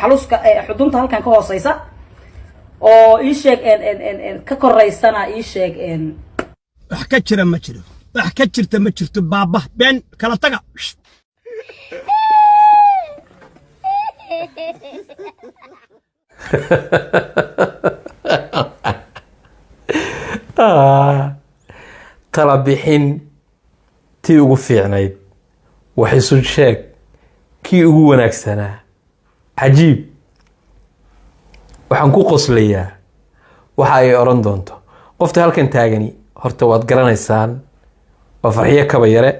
xaluska xudunta halkan ka hooseysa oo ii sheeg ka koraysana ii sheeg wax ka jira ma jiro. Wax ka jirta ma jirto baaba. Been kala taga. Tala bixin tii ugu fiicnayd. Wax isu sheeg kii ugu wanaagsanaa cajiib. Waxaan ku qoslayaa. Waxa ay odhan doonto. Qofta halkan taagani horta waad garanaysaan. Waa farxiyo kaba yare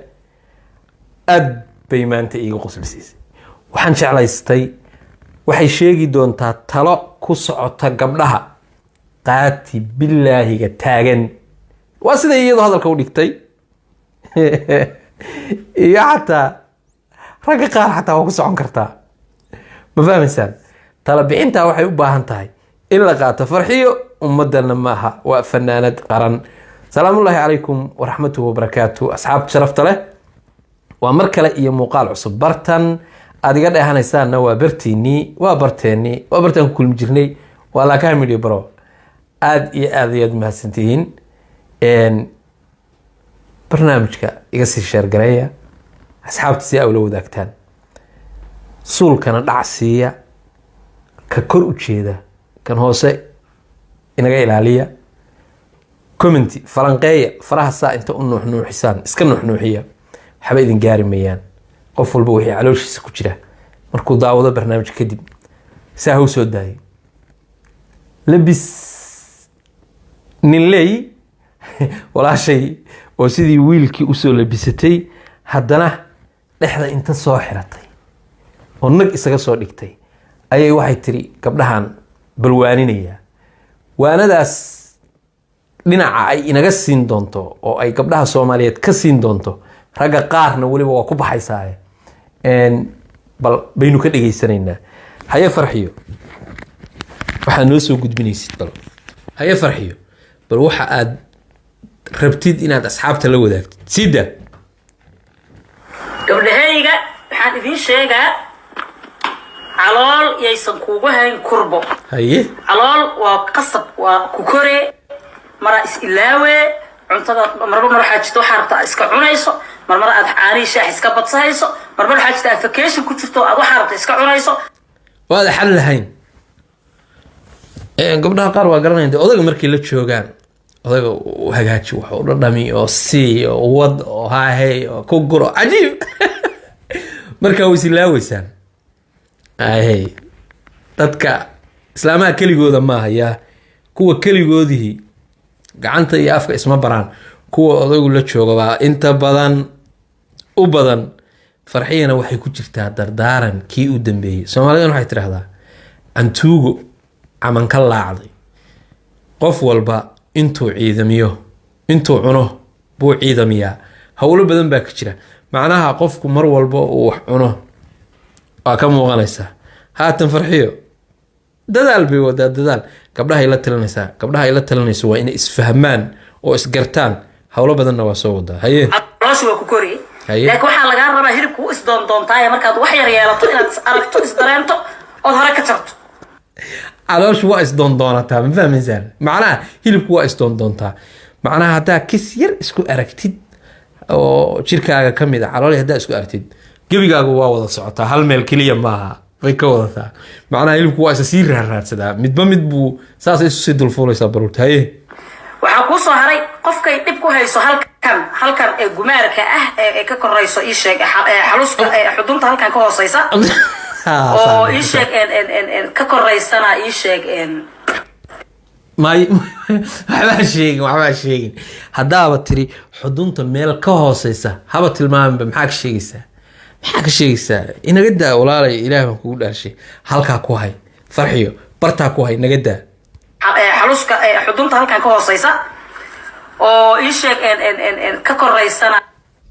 aad bay maanta iiga qoslisiisay waxaan jeclaystay waxay sheegi doontaa talo ku socota gabdhaha. Qaati bilaahiga taagan. Waa siday iyadoo hadalka u dhigtay. Iyo xataa ragga qaar xataa waa ku socon kartaa ma fahmaysaan? Tala bixintaa waxay u baahan tahay in la qaato farxiyo ummadana maaha waa fanaanad qaran. Salaamullaahi calaykum waraxmatuhu wabarakaatu asxaabta sharafta leh. Waa mar kale iyo muuqaal cusub. Bartan aad dheehanaysaanna waa bartiinii waa barteennii waa bartaan ku kulmi jirnay. Waa laakaha midhiyo baro aada iyo aad ayaad mahadsantihiin. Barnaamijka iga sii sheergareeya. Asxaabta si aa ula wadaagtaan suulkana dhac siiya ka kor u jeeda kan hoose inaga ilaaliya. Commenty falanqeeya faraha saa inta u nuuxnuuxisaan iska nuuxnuuxiya waxba idin gaari mayaan. Qof walba wixii calooshiisa ku jira. Markuu daawado barnaamij kadib saa ha u soo daayay labis ninley walaashay oo sidii wiilkii u soo labisatay haddana dhexda inta soo xiratay oo nag isaga soo dhigtay ayay waxay tiri gabdhahan balwaaninayaa waanadaas dhinaca ay inaga siin doonto oo ay gabdhaha soomaaliyeed ka siin doonto ragga qaarna weliba waa ku baxaysaaye. Bal baynu ka dhegaysanaynaa haye farxiyo. Waxaad noo soo gudbinaysid bal. Haye farxiyo. Bal waxa aad rabtid inaad asxaabta la wadaagtid. Sida. Gabdhahayga waxaan idiin sheegaa calool yaysan kuugu hayn kurbo. Haye. Calool waa qasab waa ku kore maraa is ilaawe cuntada marmar mar waxaa jirta waxaa rabtaa iska cunayso marmar aad caanihii shaax iska badsahayso marmar waxaa jirta aad vacation ku jirto aad waxaa rabta iska cunayso. Waada xal lahayn. Gabdhaha qaar waa garanaya de odaga markay la joogaan odaga hagaaji wax u dhadhami oo sii oo wad oo haahey oo ku guro cajiib. Markaa way isilaaweysaan ahey dadka islaamaha keligooda maaha yaa kuwa keligoodihii gacanta iyo afka isma baraan. Kuwa odagu la jooga baa inta badan u badan farxiyana waxay ku jirtaa dardaaran kii u dambeeyey. Soomaalidan waxay tidhahdaa cantuugo caman ka laacday. Qof walba intuu ciidamiyo intuu cuno buu ciidamiyaa. Howlo badan baa ka jira. Macnaha qofku mar walba uu wax cuno waa ka muuqanaysaa haatan farxiyo. Dadaal bay wadaa dadaal. Gabdhahay la talinaysaa gabdhaha ay la talinayso waa inay isfahmaan oo isgartaan. Howlo badanna waa soo wadaa haye. Waa ku laakiin waxaa lagaa rabaa hilibku u isdoondoontaaye markaad wax yar yeelato inaad is aragto isdareento ood hore ka jarto. Calooshu waa isdoondoonataa ma fahmaysaan macnaha hilibku waa isdoondoontaa macnaha haddaa kis yar isku aragtid oo jirkaaga ka mid a calooli haddaa isku aragtid gebigaagu waa wada socotaa hal meel keliya maaha way ka wadataa macnaha hilibku waa isa sii raarraadsadaa midba mid buu saasay isu sii dulfuulaysaa baruurta haye. Waxaa kuu soo haray qofkay dhib ku hayso halkan halkan ee gumaarka ah ee ka korayso ii sheeg xa- ee xaluska ee xudunta halkan ka hooseysa oo ii sheeg ka koraysana ii sheeg may waxbaa sheegin waxbaa sheegin. Haddaaba tiri xudunta meel ka hooseysa haba tilmaaminba maxaa ka sheegaysaa maxaa ka sheegaysaa inaga daa walaalay ilaah baan kugu dhaarshay halkaa ku hay. Farxiyo. Bartaa ku hay naga daa. Ee xaluska ee xudunta halkan ka hooseysa oo ii sheeg ka koraysana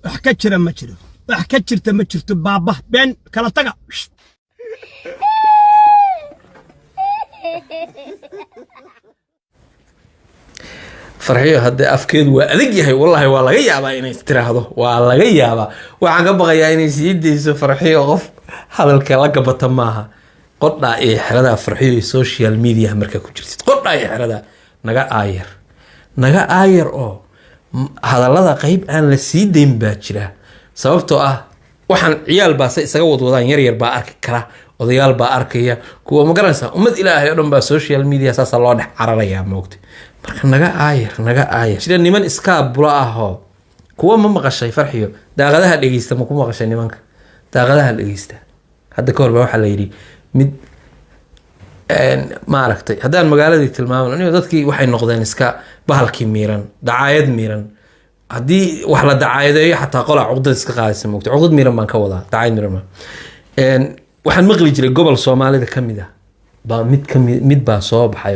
wax ka jira ma jiro. Wax ka jirta ma jirto baaba been kala taga farxiyo haddee afkeedu waa adag yahay. Wallaahi waa laga yaabaa inay tiraahdo. Waa laga yaabaa. Waxaan ka baqayaa inay sii farxiyo qof hadalka la gabata maaha. Qodhaa iyo xeradaa farxiyo iyo social media markaa ku jirtid. Qodhaa iyo xeradaa naga aayar. Naga aayar oo hadallada qeyb aan la sii dayn baa jira. Sababtoo ah waxaan ciyaal baase isaga wadwadaan yaryar baa arki kara. Odayaal baa arkaya. Kuwa ma garanaysaa ummad ilaahay oo dhan baa social media saasaa loo dhex cararayaa moogta naga aayar naga aayar sida niman iskaa bula ahoo kuwa ma maqashay farxiyo? Daaqadaha dhegeysta ma ku maqashay nimanka? Daaqadaha dhegeysta. Hadda ka hor waxaa la yidhi mid maaragtay haddaan magaaladii tilmaaman anigo dadkii waxay noqdeen iska bahalkii miiran dacaayad miiran. Haddii wax la dacaayadeeyo xataa qolaa cuqdad iska qaadaysa moogta cuqdad miiran baan ka wadaa dacaayad miiran ma waxaan maqli jiray gobol soomaalida ka mid ah. Baa mid ka mid baa soo baxay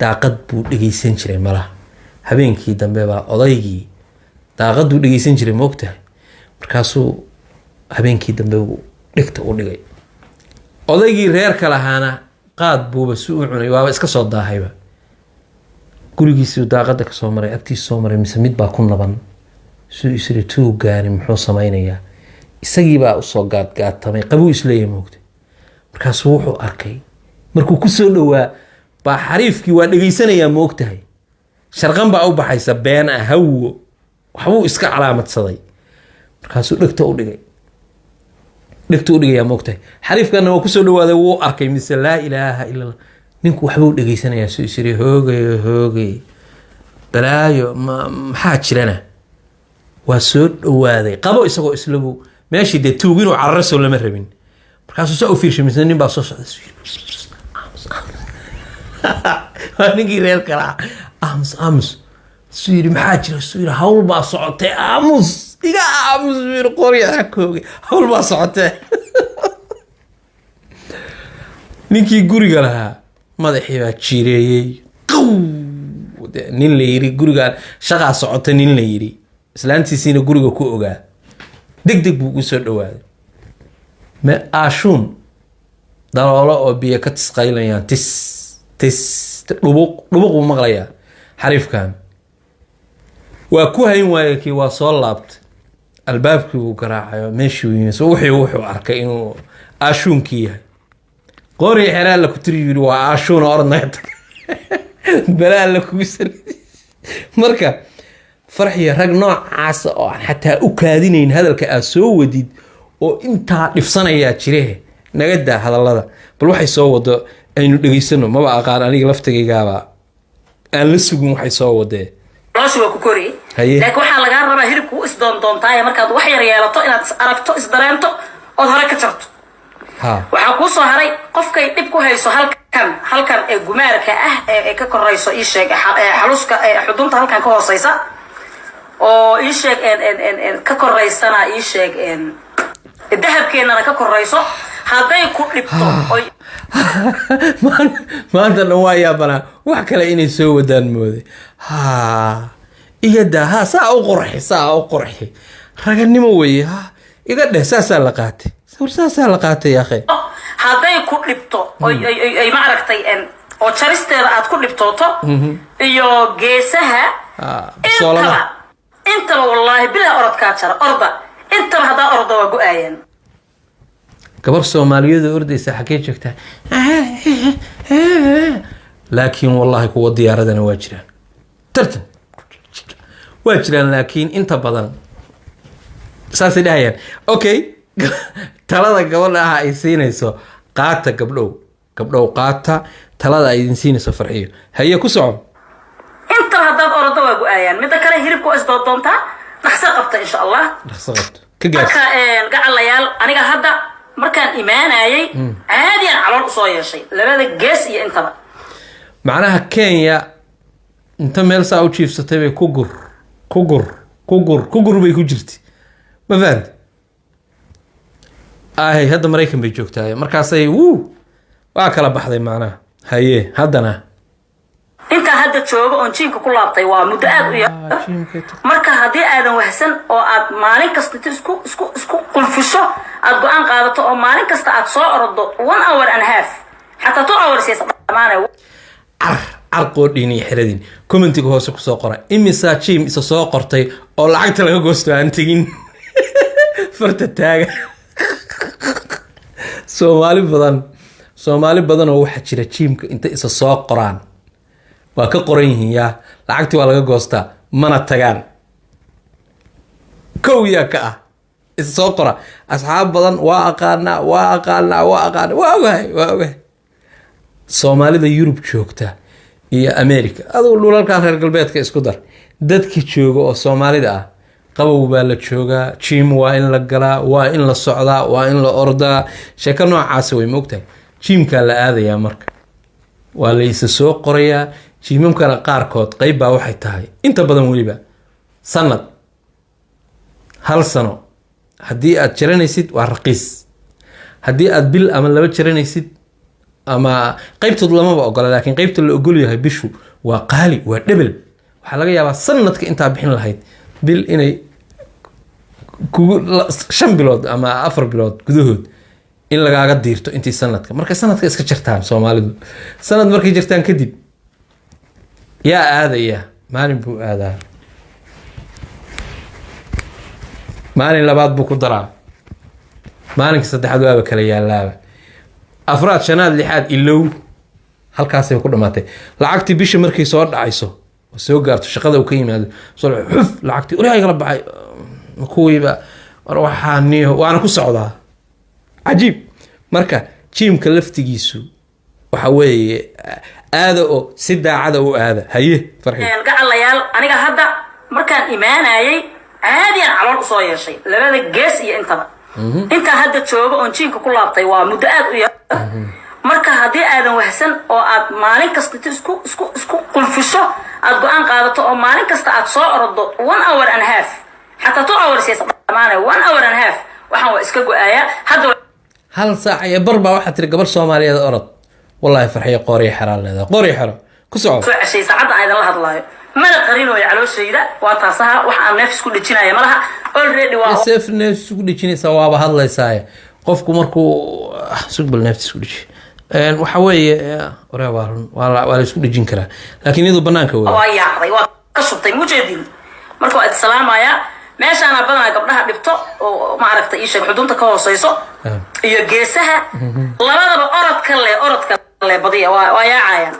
daaqad buu dhegeysan jiray malaha habeenkii dambe baa odaygii daaqaduu dhegeysan jiray moogtahay markaasuu habeenkii dambe uu dhegta u dhigay. Odaygii reerka lahaana qaad buuba si u cunay waaba iska soo daahayba. Gurigiisuu daaqada ka soo maray agtiisa soo maray mise mid baa ku naban. Suu isiri tuu gaani muxuu samaynayaa. Isagiibaa u soo gaadgaadtamay qabuu is leeyahay moogta markaasuu wuxuu arkay markuu ku soo dhowaa baa xariifkii waa dhegeysanayaa moogtahay sharqan baa u baxaysa been ah hawo waxbuu iska calaamadsaday. Markaasuu dhegta u dhigay. Dhegta u dhigayaa moogtahay xariifkana waa ku soo dhawaaday wuu arkay mise laa ilaaha ila allah ninku waxbuu dhegeysanayaa suu isiri hoogay hoogay. Balaayo ma maxaa jirana? Waa soo dhawaaday. Qabo isagoo islagu meeshii dee tuug inuu cararo soo lama rabin. Markaasuu saa u fiirshay mise nin baa soo socda waa ninkii reer kale ah. Aamus aamus. Suu yidhi maxaa jira? Suu yidhi hawl baa socotay aamus iga aamus suu yidhi qoryaa koogay hawl baa socotee. Ninkii guriga lahaa madaxii baa jireeyey. Qaw De- nin la yiri gurigaan shaqaa socota nin la yiri islaantiisiina guriga ku ogaa. Deg deg buu ugu soo dhawaaday ma aashuun daloolo oo biyo ka tisqaylayaan tis tis dhubuq dhubuq buu maqlayaa xariifkan. Waa ku hayn waaye kii waa soo laabtay. Albaabkii buu garaacayo meeshii uu yimi so wixii wuxuu arkay inuu aashuunkii yahay. Qoori xeraa la ku tiri yiri waa aashuun tag balaa la kugu sal marka farxiya rag noocaasa oo aan xataa u kaadinayn hadalka aad soo wadid oo intaa dhifsanayaa jire naga daa hadallada. Bal waxay soo wado aynu dhegeysano maba aqaan aniga laftigaygaaba aan la sugin waxay soo wadee waa ku laakiin waxaa lagaa rabaa hilibku u isdoondoontaaye markaad wax yar yeelato inaad is aragto isdareento ood hore ka jarto. Waxaa kuu soo haray qofkay dhib ku hayso halkan halkan ee gumaarka ah ee ka korayso ii sheeg xa- ee xaluska ee xudunta halkan ka hooseysa oo ii sheeg ka koraysana ii sheeg en dahabkeennana ka korayso hadday ku dhibto maan- maanta dhan waa yaabanaa wax kale inay soo wadaan mooday ha iga daa ha saa u qorxi saa u qorxi raganimo weeye ha iga dheh saasaa la qaatay. War saasaa la qaatay akhe hadday ku dhibto oy- oy maaragtay oo jaristeeda aad ku dhibtooto iyo geesaha Ah, intaba intaba wallaahi bilaa orodkaa jara orda. Intaba haddaa orda waa go'aayaan gabar soomaaliyeed oo ordaysa xaggee joogtaa? Laakiin wallahi kuwa diyaaradana waa jiraan. Tartan. Waa jiraan laakiin inta badan saasay dhahayaan. Okay talada gabadha ah ay siinayso qaata gabdhow. Gabdhow qaata talada ay idin siinayso farxiyo haye ku soco intaba haddaad ordo waa go'aayaan midda kale hilibka waa dhaqso qabta insha allah. Dhaqso qabto ka gaarsi. Marka gacalayaal aniga hadda markaan imaanayay caadiyan calool u soo yeeshay labada gees iyo intaba. Macnaha kenya inta meel saa u jiifsatay bay ku gur ku gur ku gur ku gur bay ku jirtay ma fahamti ahay hadda maraykan bay joogtaa markaasay wuu waa kala baxday macnaha. Haye haddana. Intaa hadda jooga oon jiinka ku laabtay waa muddo aad u yar. Marka haddii aadan wahsan oo aad maalin kasta isku isku isku qulfisho aad go'aan qaadato oo maalin kasta aad soo ordo one hour and half. Xataa two hours car carqoodhiin iyo xiradin. Commentiga hoose ku soo qora. Imisaa jim isa soo qortay oo lacagta laga goosto aan tegin? Farta taaga. Soomaali badan soomaali badanoo waxaa jira jiimka inta isa soo qoraan waa ka qoran yihiin yaa lacagtii waa laga goostaa mana tagaan. Kow yaa ka ah soo qora. Asxaab badan waa aqaanaa waa aqaanaa waa aqaana waa ogahay waa ogahay. Soomaalida yurub joogta iyo america adugu dhulalkan reer galbeedka isku dar. Dadki jooga oo soomaalida ah qabow baa la joogaa jim waa in la galaa waa in la socdaa waa in la ordaa. Sheeko noocaasa way moogtahay jimkaa la aadayaa marka. Waa la isa soo qorayaa jimamkana qaarkood qeyb baa waxay tahay. Inta badan weliba sanad hal sano haddii aad jaranaysid waa raqiis. Haddii aad bil ama laba jaranaysid ama qeybtood lamaba ogola laakiin qeybta la ogol yahay bishu waa qaali waa dhebel waxaa laga yaabaa sanadka intaa bixin lahayd bil inay kugu shan bilood ama afar bilood gudahood in lagaaga diirto intii sanadka markay sanadka iska jirtaan soomaalidu. Sanad markay jirtaan kadib yaa aadaya maalin buu aadaa. Maalin labaad buu ku daraa. Maalinka saddexaad waaba kala yaalaaba afraad shanaad lixaad ilow. Halkaasay ku dhamaatay. Lacagtii bisha markay soo dhacayso oo soo gaarto shaqada uu ka yimaado soo xuf lacagtii ori igala baxay. Kuwiiba war waxaa waana ku socdaa. Cajiib. Marka jiimka laftigiisu waxa weeye aada oo si daacada u aada. Haye farxi. Gacalayaal aniga hadda markaan imaanayay caadiyan calool u soo yeeshay. Labada gees iyo intaba. Intaa hadda jooga oon jiinka ku laabtay waa muddo aad u yar. Marka haddii aadan wahsan oo aad maalin kasta isku isku isku qulfisho aad go'aan qaadato oo maalin kasta aad soo orodo one hour and half. Xataa two hours yaysa dhamaanaya one hour and half. Waxaan waa iska go'aayaa hadda hal saac iyo bar baa waxaa tiri gabar soomaaliyeed orod wallaahi farxiyo qooriyo xeraan leedahay qooriyo xero ku soco soo ceshay saacadda aan idinla hadlaayo. Mana qarinooyo calooshayda waa taasaha wax aan neef isku dhejinaya malaha already waa seef isku dhejinaysaa waaba hadlaysaaye. Qofku markuu sugbal neefti isku dheji waxa weeye ore waa run waa la isku dhejin karaa. Laakiin iyadu banaanka wey waa yaacday waa ka shubtay mujeedin marka waa islaamayaa meeshaana badanaa gabdhaha dhibto oo maaragtay ii sheeg xudunta ka hooseyso iyo geesaha labadaba orodka le orodka le badiya waa waa yaacayaan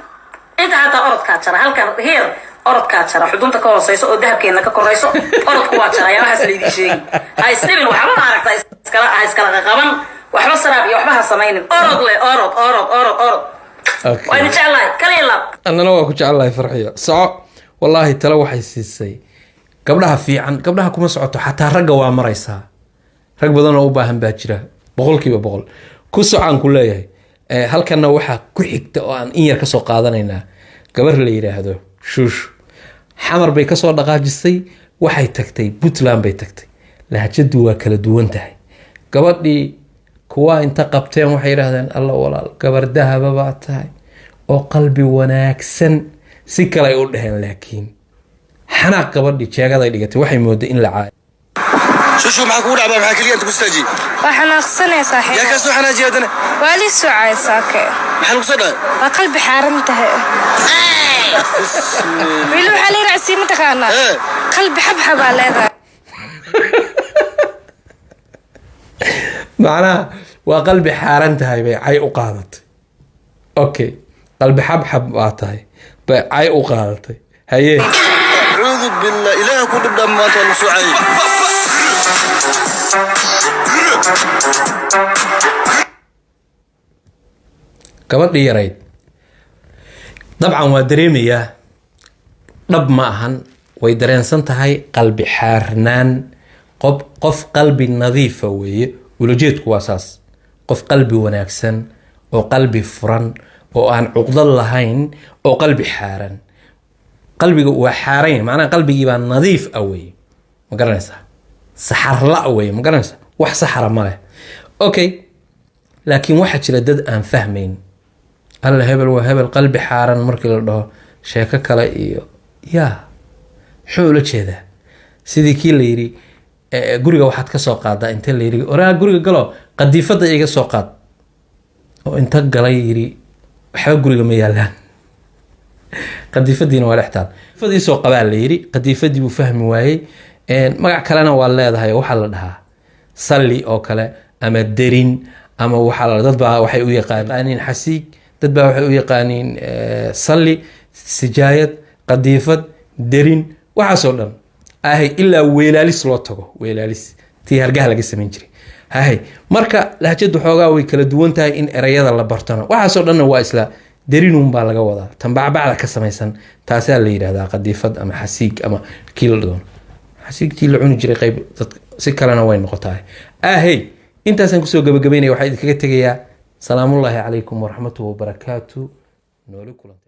inta xataa orodkaa jara halkan heer orodkaa jara xudunta ka hooseyso oo dahabkeena ka korayso orodku waa jaraya waxaas laydii sheegi ha isdhibin waxba maaragta iskala ha iskala qaqaban waxba saraab iyo waxba ha samaynin. Orod le orod orod orod orod. Waa idin jeclahay kaliya laab annana waa ku jecelahay farxiyo soco. Wallaahi tale waxay siisay. Gabdhaha fiican gabdhaha kuma socoto xataa ragga waa maraysaa. Rag badan oo u baahan baa jira. Boqolkiiba boqol. Ku socaan ku leeyahay halkanna waxaa ku xigta oo aan in yar ka soo qaadanaynaa gabar la yidhaahdo shuushu xamar bay ka soo dhaqaajisay waxay tagtay puntland bay tagtay. Lahjadu waa kala duwan tahay gabadhii kuwa inta qabteen waxay yidhaahdeen alla walaal gabar dahaba baa tahay oo qalbi wanaagsan si kale ay u dheheen laakiin. Xanaaq gabadhii jeegaday dhigatay waxay mooday in la caayo shushu maxaa kugu dhacbaa maxaa keliya inta ku istaaji waa xanaaqsanay saaxiib yaa ka soo xanaajiya haddana waa lii socay saake maxaa lagu soo dhacay waa qalbi xaaran tahay wiili waxaa la yidhaha sii mataqaanaa qalbi xabxabaa leedahay macnaha waa qalbi xaaran tahay bay cay u qaadatay okay qalbi xabxab baa tahay bay cay u qaadatay haye cuudu billah ilaah ku dhibdhaa maanta waa lagu soo cayay gabadhii yarayd dabcan waa dareemayaa dhab ma ahan. Way dareensan tahay qalbi xaarnaan. Qof qalbi nadiifa weeye. Ulajeedku waa saas. Qof qalbi wanaagsan oo qalbi furan oo aan cuqdad lahayn oo qalbi xaaran. Qalbiga waa xaaran yahay macnaha qalbigii baa nadiif ah weeye. Ma garanaysaa saxarla weeye ma garanaysaa wax saxara ma leh. Okay laakiin waxaa jira dad aan fahmayn. Alla hebel waa hebel qalbi xaaran markii la dhaho sheeko kale iyo yaa muxuu ula jeedaa? Sidii kii la yidhi guriga waxaad ka soo qaadaa inta la yidhi oraa guriga galo qadiifada iga soo qaad. Oo inta galay yidhi waxba guriga ma yaalaan. Qadiifadiina waa dhextaal qadiifadii soo qabaa la yidhi qadiifadii buu fahmi waayey magac kalena waa leedahay waxaa la dhahaa salli oo kale ama derin ama baa waxay u yaqaaniin xasiig dad baa waxay u yaqaaniin eh, salli sijaayad qadiifad derin waxaasoo dhan. Ahay ilaa weelaalis loo tago weelaalis. Tii hargaha laga samayn jiray. Hahay marka lahjadu xoogaa way kala duwan tahay in erayada la bartona waxaasoo dhanna waa isla derinun baa laga wadaa. Tan bacbacda ka samaysan taasaa la yidhahdaa qadiifad ama xasiig ama kii la doono xasiigtii la cuni jiray qayb dad si kalena way noqotaa ahey intaasaan ku soo gabagabaynaya waxaa idinkaga tegayaa. Salaamullaahi calaykum waraxmatuhu wabarakaatu nooli kulanta